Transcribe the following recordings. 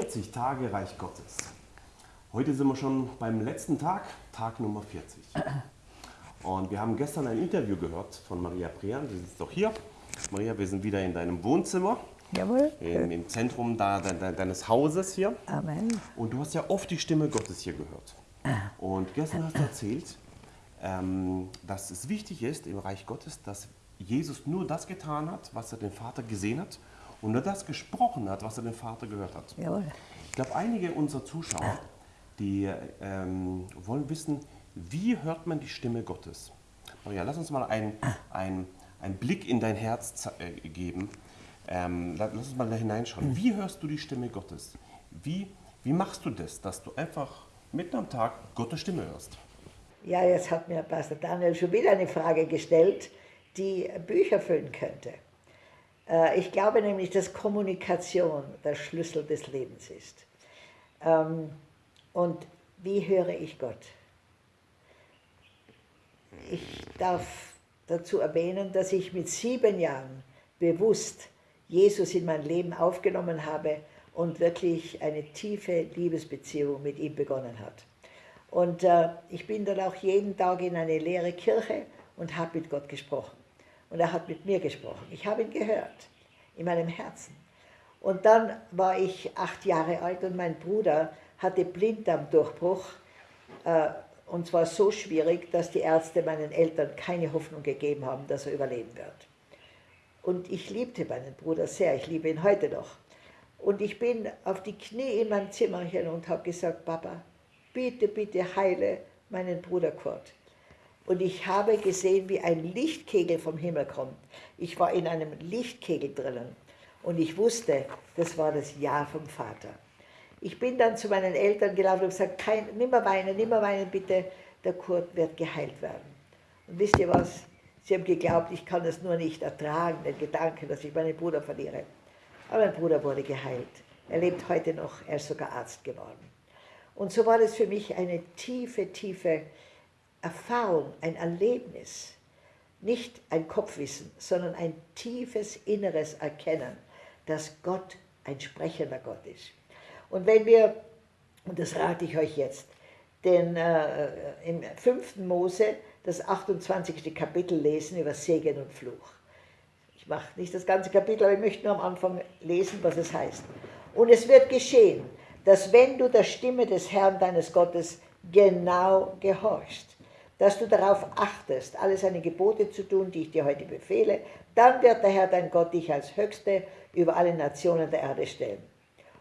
40 Tage Reich Gottes. Heute sind wir schon beim letzten Tag, Tag Nummer 40. Und wir haben gestern ein Interview gehört von Maria Prian, die sitzt doch hier. Maria, wir sind wieder in deinem Wohnzimmer. Jawohl. Im, Im, Zentrum da, de, de, deines Hauses hier. Amen. Und du hast ja oft die Stimme Gottes hier gehört. Und gestern hast du erzählt, ähm, dass es wichtig ist im Reich Gottes, dass Jesus nur das getan hat, was er den Vater gesehen hat und nur das gesprochen hat, was er den Vater gehört hat. Jawohl. Ich glaube, einige unserer Zuschauer, die ähm, wollen wissen, wie hört man die Stimme Gottes? Maria, lass uns mal einen ein Blick in dein Herz äh, geben. Ähm, lass uns mal da hineinschauen. Wie hörst du die Stimme Gottes? Wie, wie machst du das, dass du einfach mitten am Tag Gottes Stimme hörst? Ja, jetzt hat mir Pastor Daniel schon wieder eine Frage gestellt, die Bücher füllen könnte. Äh, ich glaube nämlich, dass Kommunikation der Schlüssel des Lebens ist. Ähm, und wie höre ich Gott? Ich darf dazu erwähnen, dass ich mit sieben Jahren bewusst Jesus in mein Leben aufgenommen habe und wirklich eine tiefe Liebesbeziehung mit ihm begonnen hat. Und äh, ich bin dann auch jeden Tag in eine leere Kirche und habe mit Gott gesprochen. Und er hat mit mir gesprochen. Ich habe ihn gehört, in meinem Herzen. Und dann war ich acht Jahre alt und mein Bruder hatte Blinddarmdurchbruch. Äh, und zwar so schwierig, dass die Ärzte meinen Eltern keine Hoffnung gegeben haben, dass er überleben wird. Und ich liebte meinen Bruder sehr, ich liebe ihn heute noch. Und ich bin auf die Knie in meinem Zimmerchen und habe gesagt, Papa, bitte, bitte heile meinen Bruder Kurt. Und ich habe gesehen, wie ein Lichtkegel vom Himmel kommt. Ich war in einem Lichtkegel drinnen und ich wusste, das war das Ja vom Vater. Ich bin dann zu meinen Eltern gelaufen und gesagt, kein, nimmer weinen, nimmer weinen bitte, der Kurt wird geheilt werden. Und wisst ihr was? Sie haben geglaubt, ich kann das nur nicht ertragen, den Gedanken, dass ich meinen Bruder verliere. Aber mein Bruder wurde geheilt. Er lebt heute noch, er ist sogar Arzt geworden. Und so war das für mich eine tiefe, tiefe Erfahrung, ein Erlebnis. Nicht ein Kopfwissen, sondern ein tiefes inneres Erkennen, dass Gott ein sprechender Gott ist. Und wenn wir, und das rate ich euch jetzt, den, äh, im 5. Mose das 28. Kapitel lesen über Segen und Fluch. Ich mache nicht das ganze Kapitel, aber ich möchte nur am Anfang lesen, was es heißt. Und es wird geschehen, dass wenn du der Stimme des Herrn deines Gottes genau gehorchst, dass du darauf achtest, alle seine Gebote zu tun, die ich dir heute befehle, dann wird der Herr dein Gott dich als Höchste über alle Nationen der Erde stellen.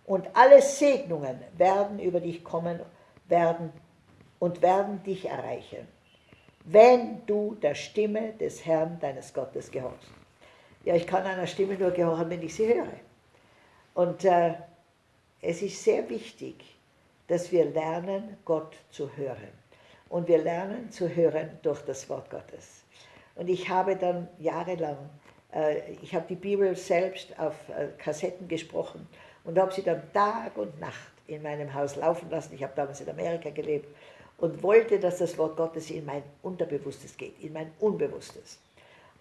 Und alle Segnungen werden über dich kommen werden und werden dich erreichen, wenn du der Stimme des Herrn deines Gottes gehorchst. Ja, ich kann einer Stimme nur gehorchen, wenn ich sie höre. Und äh, es ist sehr wichtig, dass wir lernen, Gott zu hören. Und wir lernen zu hören durch das Wort Gottes. Und ich habe dann jahrelang, äh, ich habe die Bibel selbst auf äh, Kassetten gesprochen und habe sie dann Tag und Nacht in meinem Haus laufen lassen. Ich habe damals in Amerika gelebt und wollte, dass das Wort Gottes in mein Unterbewusstes geht, in mein Unbewusstes.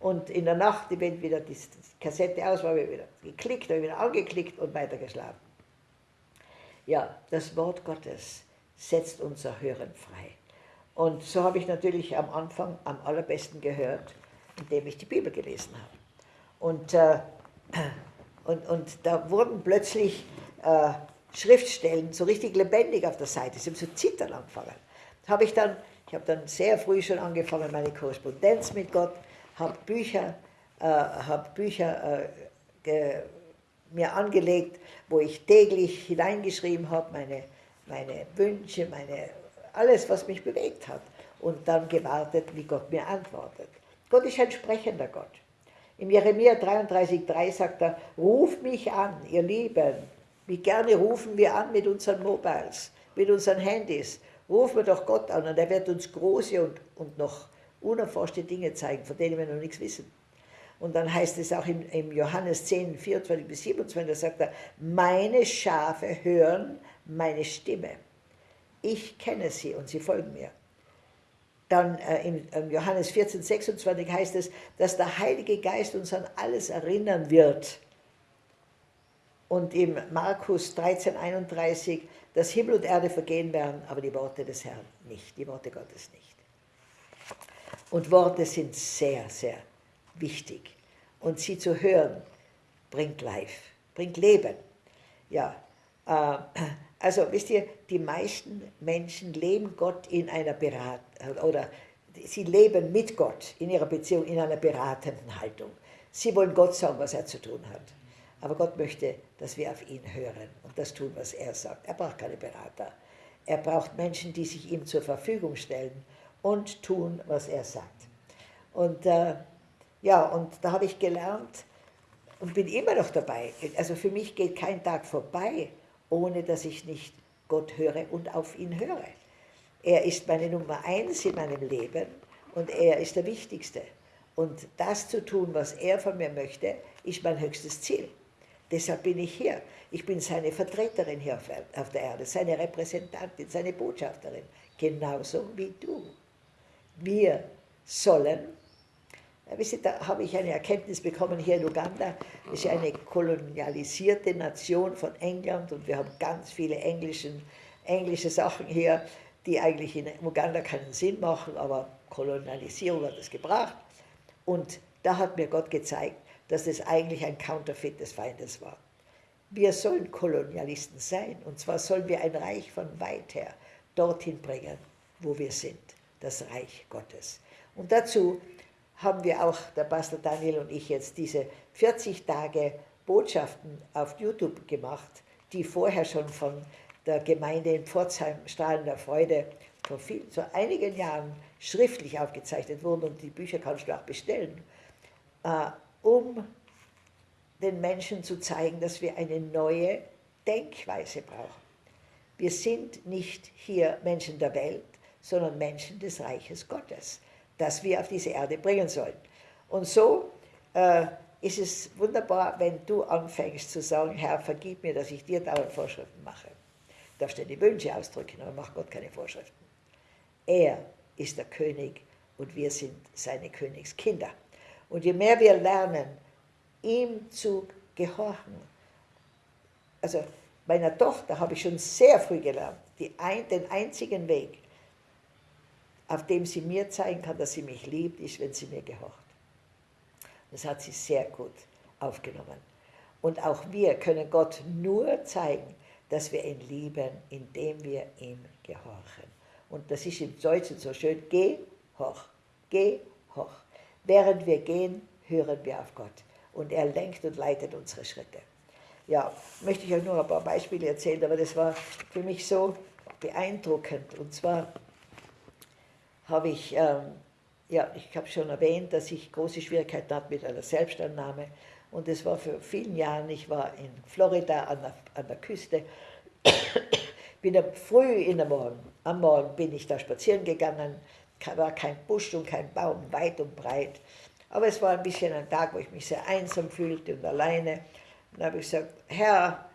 Und in der Nacht, wenn wieder die Kassette aus war, habe ich wieder geklickt, habe ich wieder angeklickt und weitergeschlafen. Ja, das Wort Gottes setzt unser Hören frei. Und so habe ich natürlich am Anfang am allerbesten gehört, indem ich die Bibel gelesen habe. Und, äh, und, und da wurden plötzlich äh, Schriftstellen so richtig lebendig auf der Seite. Sie haben so zittern angefangen. Habe ich dann, ich habe dann sehr früh schon angefangen, meine Korrespondenz mit Gott, habe Bücher, äh, hab Bücher äh, mir angelegt, wo ich täglich hineingeschrieben habe, meine, meine Wünsche, meine, alles, was mich bewegt hat. Und dann gewartet, wie Gott mir antwortet. Gott ist ein sprechender Gott. Im Jeremia 33,3 sagt er, ruft mich an, ihr Lieben. Wie gerne rufen wir an mit unseren Mobiles, mit unseren Handys. Rufen wir doch Gott an und er wird uns große und, und noch unerforschte Dinge zeigen, von denen wir noch nichts wissen. Und dann heißt es auch im, im Johannes 10, 24 bis 27, da sagt er, meine Schafe hören meine Stimme. Ich kenne sie und sie folgen mir. Dann äh, im, im Johannes 14, 26 heißt es, dass der Heilige Geist uns an alles erinnern wird, Und im Markus 13, 31, dass Himmel und Erde vergehen werden, aber die Worte des Herrn nicht, die Worte Gottes nicht. Und Worte sind sehr, sehr wichtig. Und sie zu hören, bringt Life, bringt Leben. Ja, äh, also wisst ihr, die meisten Menschen leben Gott in einer Berat oder sie leben mit Gott in ihrer Beziehung in einer beratenden Haltung. Sie wollen Gott sagen, was er zu tun hat. Aber Gott möchte, dass wir auf ihn hören und das tun, was er sagt. Er braucht keine Berater. Er braucht Menschen, die sich ihm zur Verfügung stellen und tun, was er sagt. Und äh, ja, und da habe ich gelernt und bin immer noch dabei. Also für mich geht kein Tag vorbei, ohne dass ich nicht Gott höre und auf ihn höre. Er ist meine Nummer eins in meinem Leben und er ist der Wichtigste. Und das zu tun, was er von mir möchte, ist mein höchstes Ziel. Deshalb bin ich hier. Ich bin seine Vertreterin hier auf der Erde, seine Repräsentantin, seine Botschafterin, genauso wie du. Wir sollen, wisst ihr, da habe ich eine Erkenntnis bekommen hier in Uganda, das ist eine kolonialisierte Nation von England und wir haben ganz viele englischen, englische Sachen hier, die eigentlich in Uganda keinen Sinn machen, aber Kolonialisierung hat es gebracht. Und da hat mir Gott gezeigt, dass es eigentlich ein Counterfeit des Feindes war. Wir sollen Kolonialisten sein, und zwar sollen wir ein Reich von weit her dorthin bringen, wo wir sind, das Reich Gottes. Und dazu haben wir auch, der Pastor Daniel und ich, jetzt diese 40 Tage Botschaften auf YouTube gemacht, die vorher schon von der Gemeinde in Pforzheim Strahlender Freude vor viel, so einigen Jahren schriftlich aufgezeichnet wurden und die Bücher kannst du auch bestellen. Äh, um den Menschen zu zeigen, dass wir eine neue Denkweise brauchen. Wir sind nicht hier Menschen der Welt, sondern Menschen des Reiches Gottes, das wir auf diese Erde bringen sollen. Und so äh, ist es wunderbar, wenn du anfängst zu sagen, Herr, vergib mir, dass ich dir dauernd Vorschriften mache. Du darfst dir die Wünsche ausdrücken, aber macht Gott keine Vorschriften. Er ist der König und wir sind seine Königskinder. Und je mehr wir lernen, ihm zu gehorchen, also meiner Tochter habe ich schon sehr früh gelernt, ein, den einzigen Weg, auf dem sie mir zeigen kann, dass sie mich liebt, ist, wenn sie mir gehorcht. Das hat sie sehr gut aufgenommen. Und auch wir können Gott nur zeigen, dass wir ihn lieben, indem wir ihm gehorchen. Und das ist im Deutschen so schön, geh hoch, geh hoch. Während wir gehen, hören wir auf Gott und er lenkt und leitet unsere Schritte. Ja, möchte ich euch nur ein paar Beispiele erzählen, aber das war für mich so beeindruckend. Und zwar habe ich, ähm, ja, ich habe schon erwähnt, dass ich große Schwierigkeiten hatte mit einer Selbstannahme. Und das war für vielen Jahre, ich war in Florida an der, an der Küste, bin früh in der Morgen, am Morgen bin ich da spazieren gegangen, war kein Busch und kein Baum, weit und breit. Aber es war ein bisschen ein Tag, wo ich mich sehr einsam fühlte und alleine. Und habe ich gesagt, Herr,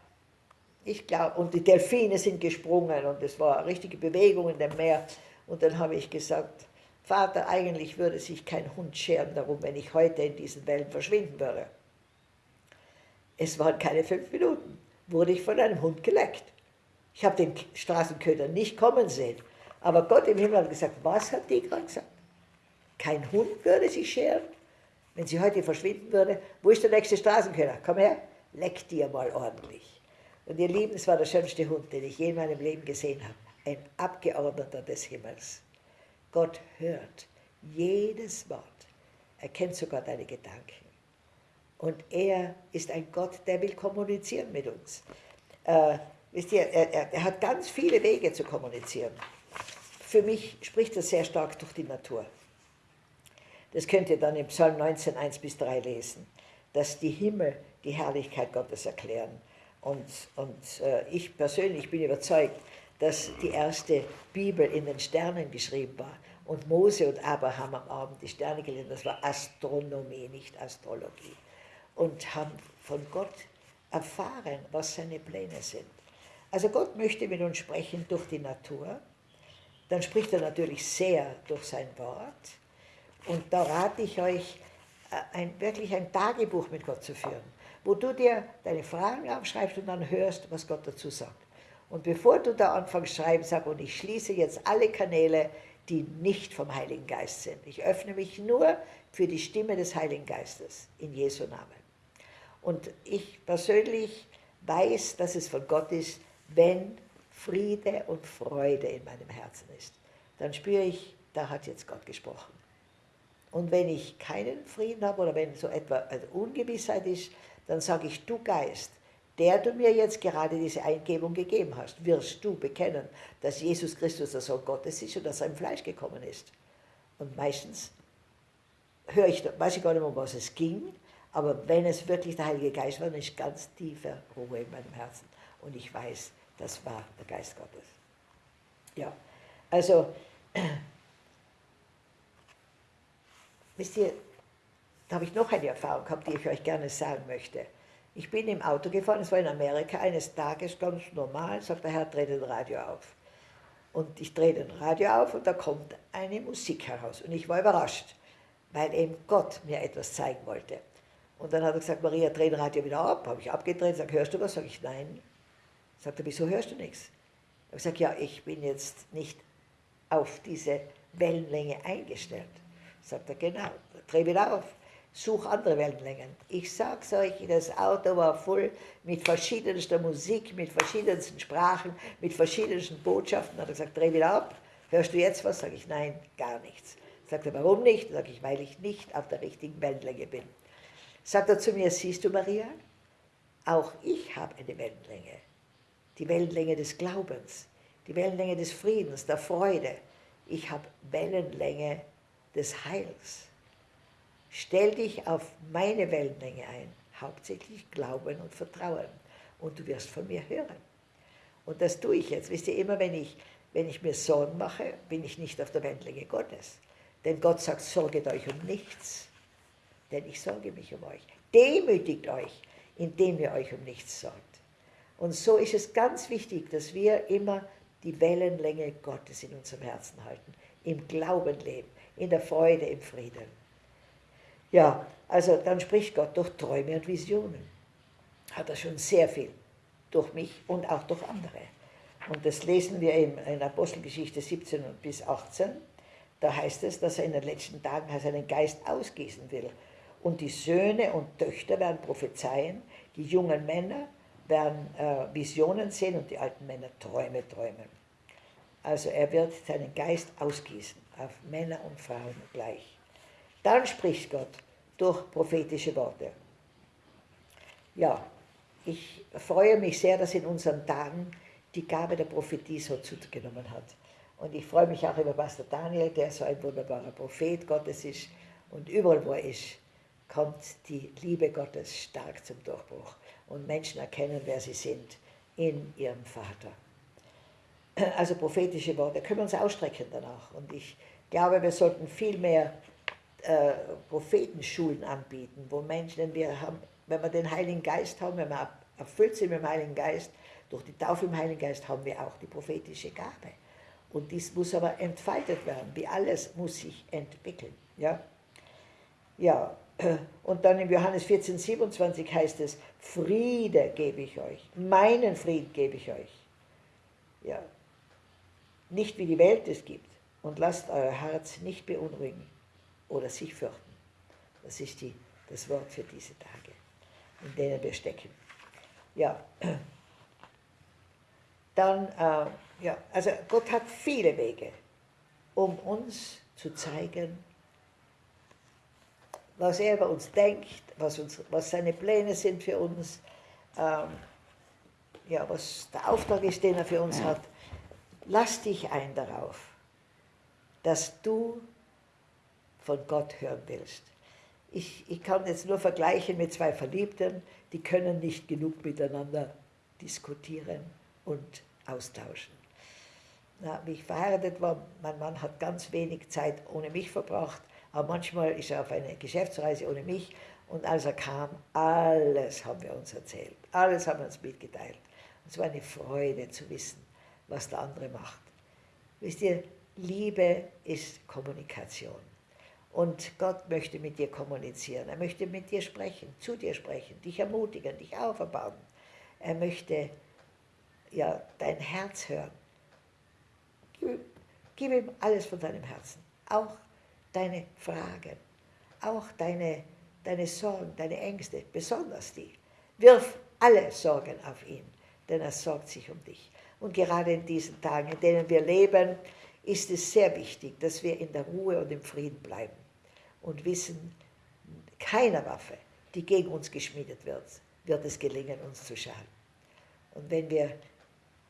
ich glaube, und die Delfine sind gesprungen und es war eine richtige Bewegung in dem Meer. Und dann habe ich gesagt, Vater, eigentlich würde sich kein Hund scheren darum, wenn ich heute in diesen Wellen verschwinden würde. Es waren keine fünf Minuten, wurde ich von einem Hund geleckt. Ich habe den Straßenköder nicht kommen sehen. Aber Gott im Himmel hat gesagt, was hat die gerade gesagt? Kein Hund würde sich scheren? Wenn sie heute verschwinden würde, wo ist der nächste Straßenköder? Komm her, leck dir mal ordentlich. Und ihr Lieben, es war der schönste Hund, den ich je in meinem Leben gesehen habe. Ein Abgeordneter des Himmels. Gott hört jedes Wort. Er kennt sogar deine Gedanken. Und er ist ein Gott, der will kommunizieren mit uns. Äh, wisst ihr, er, er, er hat ganz viele Wege zu kommunizieren. Für mich spricht er sehr stark durch die Natur. Das könnt ihr dann im Psalm 19, 1 bis 3 lesen, dass die Himmel die Herrlichkeit Gottes erklären. Und, und äh, ich persönlich bin überzeugt, dass die erste Bibel in den Sternen geschrieben war und Mose und Abraham am Abend die Sterne gelesen, das war Astronomie, nicht Astrologie. Und haben von Gott erfahren, was seine Pläne sind. Also Gott möchte mit uns sprechen durch die Natur, dann spricht er natürlich sehr durch sein Wort, und da rate ich euch, äh, ein, wirklich ein Tagebuch mit Gott zu führen, wo du dir deine Fragen aufschreibst und dann hörst, was Gott dazu sagt. Und bevor du da anfängst schreiben, sag, und ich schließe jetzt alle Kanäle, die nicht vom Heiligen Geist sind. Ich öffne mich nur für die Stimme des Heiligen Geistes in Jesu Namen. Und ich persönlich weiß, dass es von Gott ist, wenn Friede und Freude in meinem Herzen ist. Dann spüre ich, da hat jetzt Gott gesprochen. Und wenn ich keinen Frieden habe oder wenn so etwa eine Ungewissheit ist, dann sage ich, du Geist, der du mir jetzt gerade diese Eingebung gegeben hast, wirst du bekennen, dass Jesus Christus der Sohn Gottes ist und dass er im Fleisch gekommen ist. Und meistens höre ich, weiß ich gar nicht mehr, um was es ging, aber wenn es wirklich der Heilige Geist war, dann ist ganz tiefe Ruhe in meinem Herzen. Und ich weiß, das war der Geist Gottes. Ja, also Wisst ihr, da habe ich noch eine Erfahrung gehabt, die ich euch gerne sagen möchte. Ich bin im Auto gefahren, es war in Amerika, eines Tages ganz normal, sagt der Herr, dreh den Radio auf. Und ich drehe den Radio auf und da kommt eine Musik heraus. Und ich war überrascht, weil eben Gott mir etwas zeigen wollte. Und dann hat er gesagt, Maria, dreh den Radio wieder ab. Habe ich abgedreht, sage, hörst du was? Sage ich, nein. Sagt er, wieso hörst du nichts? Ich sage, ja, ich bin jetzt nicht auf diese Wellenlänge eingestellt. Sagt er, genau, dreh wieder auf, such andere Wellenlängen. Ich sag's euch, das Auto war voll mit verschiedenster Musik, mit verschiedensten Sprachen, mit verschiedensten Botschaften. Hat er gesagt, dreh wieder ab, hörst du jetzt was? Sag ich, nein, gar nichts. Sagt er, warum nicht? Sag ich, weil ich nicht auf der richtigen Wellenlänge bin. Sagt er zu mir, siehst du Maria, auch ich habe eine Wellenlänge. Die Wellenlänge des Glaubens, die Wellenlänge des Friedens, der Freude. Ich habe Wellenlänge des Heils. Stell dich auf meine Wellenlänge ein, hauptsächlich Glauben und Vertrauen, und du wirst von mir hören. Und das tue ich jetzt. Wisst ihr, immer wenn ich, wenn ich mir Sorgen mache, bin ich nicht auf der Wellenlänge Gottes. Denn Gott sagt, sorget euch um nichts, denn ich sorge mich um euch. Demütigt euch, indem ihr euch um nichts sorgt. Und so ist es ganz wichtig, dass wir immer die Wellenlänge Gottes in unserem Herzen halten, im Glauben leben, in der Freude, im Frieden. Ja, also dann spricht Gott durch Träume und Visionen. Hat er schon sehr viel durch mich und auch durch andere. Und das lesen wir in, in Apostelgeschichte 17 bis 18. Da heißt es, dass er in den letzten Tagen seinen Geist ausgießen will. Und die Söhne und Töchter werden prophezeien, die jungen Männer werden äh, Visionen sehen und die alten Männer Träume träumen. Also er wird seinen Geist ausgießen auf Männer und Frauen gleich. Dann spricht Gott durch prophetische Worte. Ja, ich freue mich sehr, dass in unseren Tagen die Gabe der Prophetie so zugenommen hat. Und ich freue mich auch über Pastor Daniel, der so ein wunderbarer Prophet Gottes ist. Und überall, wo er ist, kommt die Liebe Gottes stark zum Durchbruch. Und Menschen erkennen, wer sie sind in ihrem Vater. Also prophetische Worte können wir uns ausstrecken danach. Und ich glaube, wir sollten viel mehr äh, Prophetenschulen anbieten, wo Menschen, wir haben, wenn wir den Heiligen Geist haben, wenn wir erfüllt sind mit dem Heiligen Geist, durch die Taufe im Heiligen Geist haben wir auch die prophetische Gabe. Und dies muss aber entfaltet werden. Wie alles muss sich entwickeln. Ja, ja. und dann im Johannes 14, 27 heißt es, Friede gebe ich euch, meinen Frieden gebe ich euch. Ja, nicht wie die Welt es gibt. Und lasst euer Herz nicht beunruhigen oder sich fürchten. Das ist die, das Wort für diese Tage, in denen wir stecken. Ja, dann, äh, ja, also Gott hat viele Wege, um uns zu zeigen, was er über uns denkt, was, uns, was seine Pläne sind für uns, ähm, ja, was der Auftrag ist, den er für uns hat. Lass dich ein darauf, dass du von Gott hören willst. Ich, ich kann jetzt nur vergleichen mit zwei Verliebten, die können nicht genug miteinander diskutieren und austauschen. Na, wie ich verheiratet war, mein Mann hat ganz wenig Zeit ohne mich verbracht, aber manchmal ist er auf eine Geschäftsreise ohne mich und als er kam, alles haben wir uns erzählt, alles haben wir uns mitgeteilt. Und es war eine Freude zu wissen, was der andere macht. Wisst ihr, Liebe ist Kommunikation. Und Gott möchte mit dir kommunizieren. Er möchte mit dir sprechen, zu dir sprechen, dich ermutigen, dich auferbauen. Er möchte ja, dein Herz hören. Gib, gib ihm alles von deinem Herzen. Auch deine Fragen, auch deine, deine Sorgen, deine Ängste, besonders die. Wirf alle Sorgen auf ihn, denn er sorgt sich um dich. Und gerade in diesen Tagen, in denen wir leben, ist es sehr wichtig, dass wir in der Ruhe und im Frieden bleiben und wissen, keiner Waffe, die gegen uns geschmiedet wird, wird es gelingen, uns zu schaden. Und wenn wir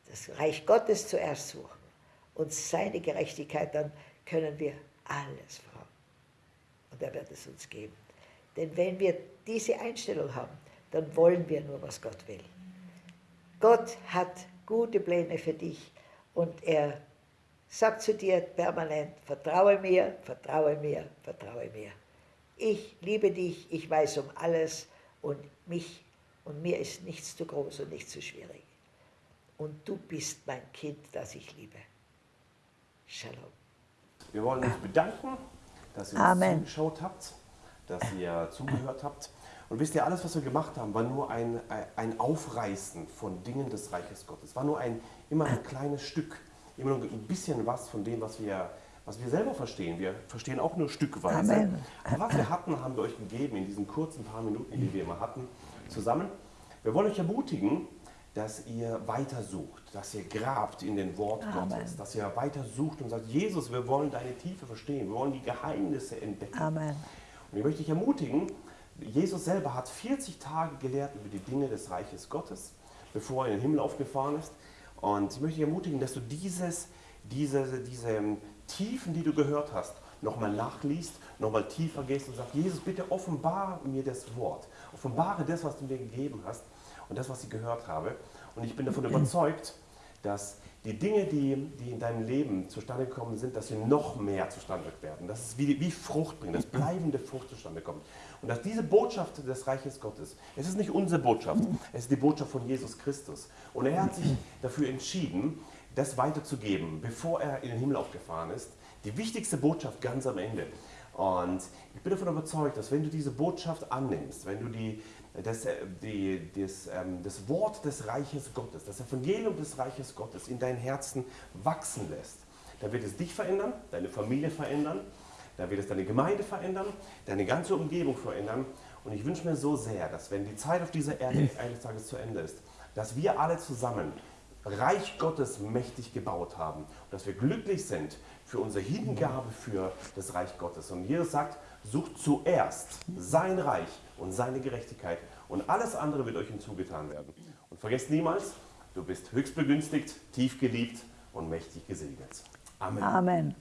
das Reich Gottes zuerst suchen und seine Gerechtigkeit, dann können wir alles fragen. Und er wird es uns geben. Denn wenn wir diese Einstellung haben, dann wollen wir nur, was Gott will. Gott hat gute Pläne für dich und er sagt zu dir permanent, vertraue mir, vertraue mir, vertraue mir. Ich liebe dich, ich weiß um alles und mich und mir ist nichts zu groß und nichts zu schwierig. Und du bist mein Kind, das ich liebe. Shalom. Wir wollen uns bedanken, dass ihr uns zugeschaut habt, dass ihr zugehört habt. Und wisst ihr, alles, was wir gemacht haben, war nur ein, ein Aufreißen von Dingen des Reiches Gottes. War nur ein, immer ein kleines Stück immer nur ein bisschen was von dem, was wir, was wir selber verstehen. Wir verstehen auch nur stückweise. Amen. Aber was wir hatten, haben wir euch gegeben in diesen kurzen paar Minuten, die wir immer hatten, zusammen. Wir wollen euch ermutigen, dass ihr weiter sucht, dass ihr grabt in den Wort Amen. Gottes, dass ihr weiter sucht und sagt, Jesus, wir wollen deine Tiefe verstehen, wir wollen die Geheimnisse entdecken. Amen. Und ich möchte dich ermutigen, Jesus selber hat 40 Tage gelehrt über die Dinge des Reiches Gottes, bevor er in den Himmel aufgefahren ist. Und ich möchte dich ermutigen, dass du dieses, diese, diese ähm, Tiefen, die du gehört hast, nochmal nachliest, nochmal tiefer gehst und sagst, Jesus, bitte offenbare mir das Wort. Offenbare das, was du mir gegeben hast und das, was ich gehört habe. Und ich bin davon überzeugt, dass die Dinge, die, die in deinem Leben zustande gekommen sind, dass sie noch mehr zustande werden. Dass es wie, wie Frucht bringt, dass bleibende Frucht zustande kommt. Und dass diese Botschaft des Reiches Gottes, es ist nicht unsere Botschaft, es ist die Botschaft von Jesus Christus. Und er hat sich dafür entschieden, das weiterzugeben, bevor er in den Himmel aufgefahren ist. Die wichtigste Botschaft ganz am Ende. Und ich bin davon überzeugt, dass wenn du diese Botschaft annimmst, wenn du die, das, die, das, ähm, das Wort des Reiches Gottes, das Evangelium des Reiches Gottes in dein Herzen wachsen lässt, dann wird es dich verändern, deine Familie verändern, da wird es deine Gemeinde verändern, deine ganze Umgebung verändern. Und ich wünsche mir so sehr, dass wenn die Zeit auf dieser Erde eines Tages zu Ende ist, dass wir alle zusammen Reich Gottes mächtig gebaut haben und dass wir glücklich sind für unsere Hingabe für das Reich Gottes. Und Jesus sagt, sucht zuerst sein Reich und seine Gerechtigkeit und alles andere wird euch hinzugetan werden. Und vergesst niemals, du bist höchst begünstigt, tief geliebt und mächtig gesegnet. Amen. Amen.